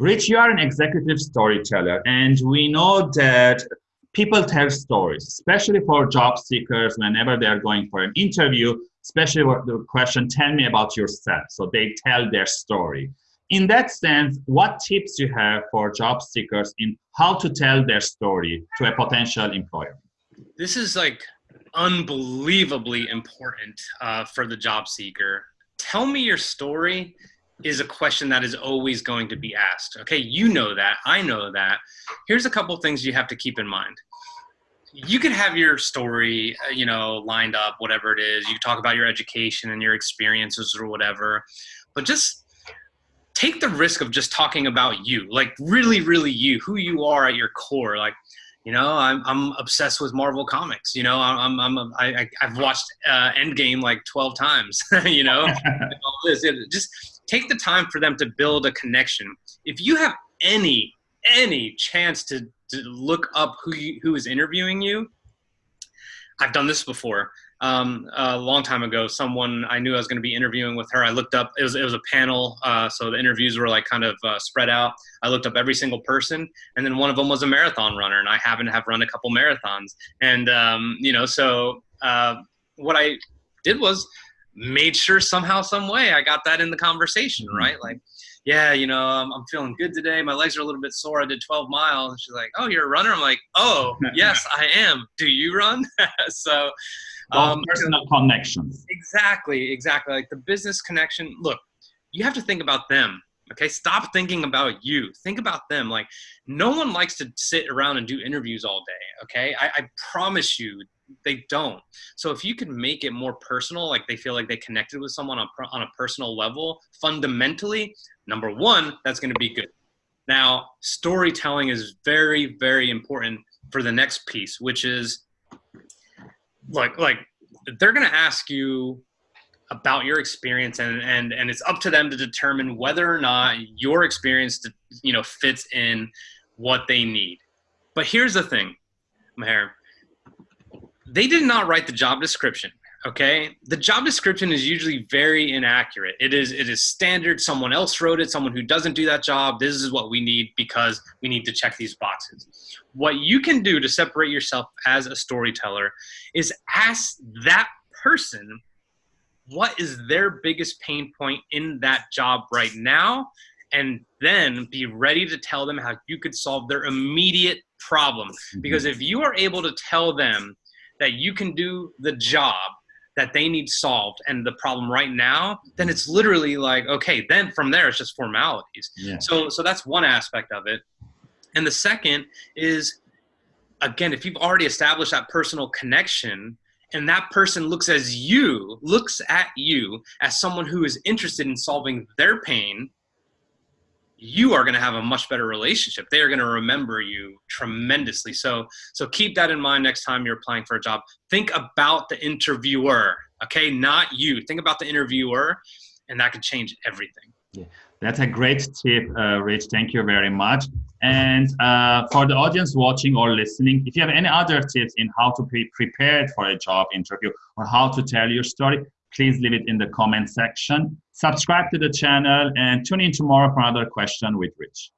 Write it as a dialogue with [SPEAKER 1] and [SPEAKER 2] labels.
[SPEAKER 1] Rich, you are an executive storyteller, and we know that people tell stories, especially for job seekers whenever they're going for an interview, especially with the question, tell me about yourself. So they tell their story. In that sense, what tips you have for job seekers in how to tell their story to a potential employer?
[SPEAKER 2] This is like unbelievably important uh, for the job seeker. Tell me your story is a question that is always going to be asked. Okay, you know that, I know that. Here's a couple things you have to keep in mind. You could have your story, uh, you know, lined up, whatever it is. You talk about your education and your experiences or whatever, but just take the risk of just talking about you, like really, really you, who you are at your core. Like, you know, I'm, I'm obsessed with Marvel comics. You know, I'm, I'm, I'm I, I've watched uh, Endgame like 12 times, you know, just take the time for them to build a connection. If you have any any chance to, to look up who you, who is interviewing you, I've done this before. Um, a long time ago, someone I knew I was going to be interviewing with her. I looked up. It was it was a panel, uh, so the interviews were like kind of uh, spread out. I looked up every single person, and then one of them was a marathon runner, and I happen to have run a couple marathons. And um, you know, so uh, what I did was made sure somehow, some way, I got that in the conversation, mm-hmm. right? Like, yeah, you know, I'm, I'm, feeling good today. My legs are a little bit sore. I did 12 miles. And she's like, oh, you're a runner? I'm like, oh, yes, I am. Do you run? so,
[SPEAKER 1] um, personal connections.
[SPEAKER 2] Exactly, exactly. Like the business connection. Look, you have to think about them. Okay, stop thinking about you. Think about them. Like, no one likes to sit around and do interviews all day. Okay, I, I promise you, they don't. So if you can make it more personal, like they feel like they connected with someone on, on a personal level, fundamentally, number one, that's going to be good. Now, storytelling is very, very important for the next piece, which is like, like they're going to ask you about your experience and, and, and it's up to them to determine whether or not your experience, you know, fits in what they need. But here's the thing, Maher, they did not write the job description okay? The job description is usually very inaccurate. It is it is standard. Someone else wrote it. Someone who doesn't do that job this is what we need because we need to check these boxes. What you can do to separate yourself as a storyteller is ask that person what is their biggest pain point in that job right now? And then be ready to tell them how you could solve their immediate problem. Mm-hmm. because if you are able to tell them that you can do the job that they need solved and the problem right now, then it's literally like, okay, then from there it's just formalities. Yeah. So so that's one aspect of it. And the second is again, if you've already established that personal connection and that person looks as you, looks at you as someone who is interested in solving their pain, you are going to have a much better relationship. They are going to remember you tremendously. So, so keep that in mind next time you're applying for a job. Think about the interviewer, okay? Not you. Think about the interviewer, and that could change everything.
[SPEAKER 1] Yeah, that's a great tip, uh, Rich. Thank you very much. And uh, for the audience watching or listening, if you have any other tips in how to be prepared for a job interview or how to tell your story, please leave it in the comment section. Subscribe to the channel and tune in tomorrow for another question with Rich.